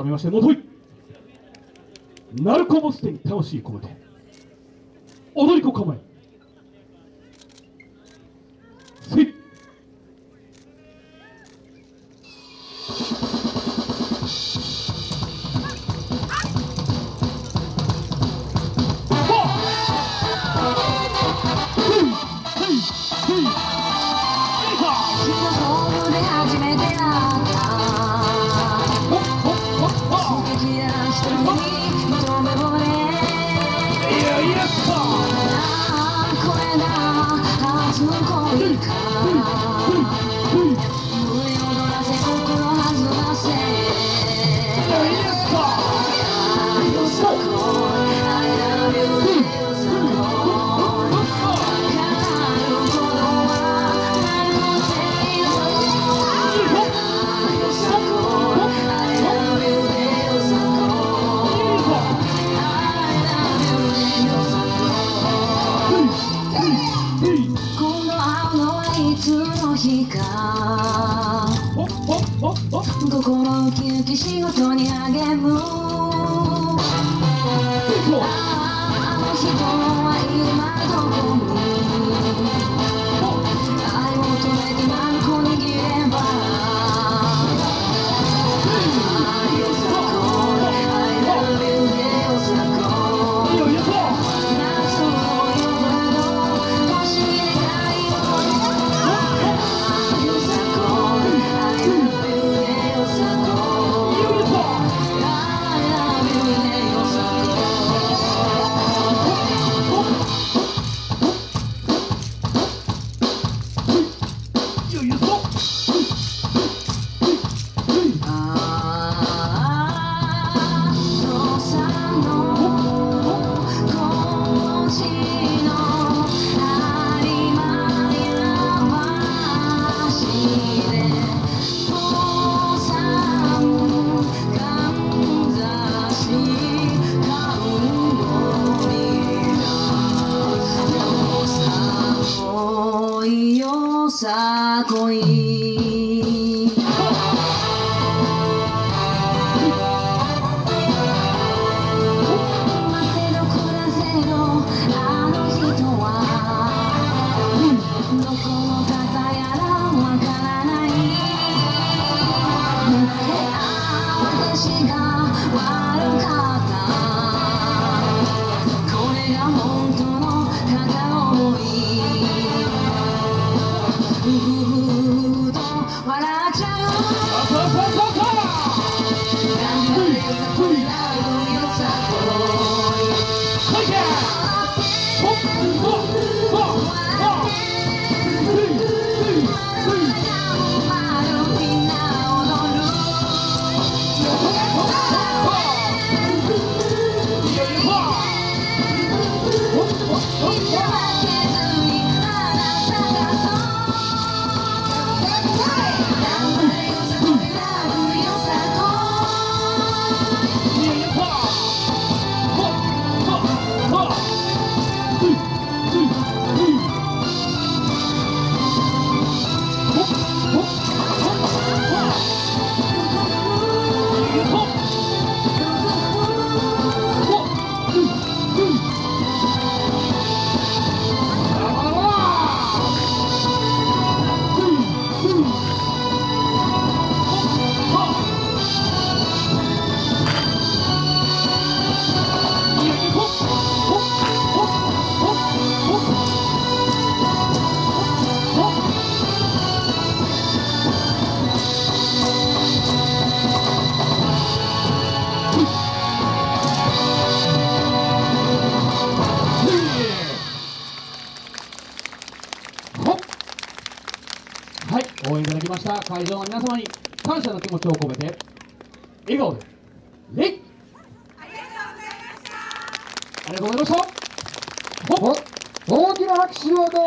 改めましてもといナルコボステに魂込めて踊り子構えせいああこれがの恋か。心ウキウキ仕事に励むああ私が悪か応援いただきました。会場の皆様に感謝の気持ちを込めて笑顔で礼ありがとうございました。ほっ。大きな拍手をどうぞ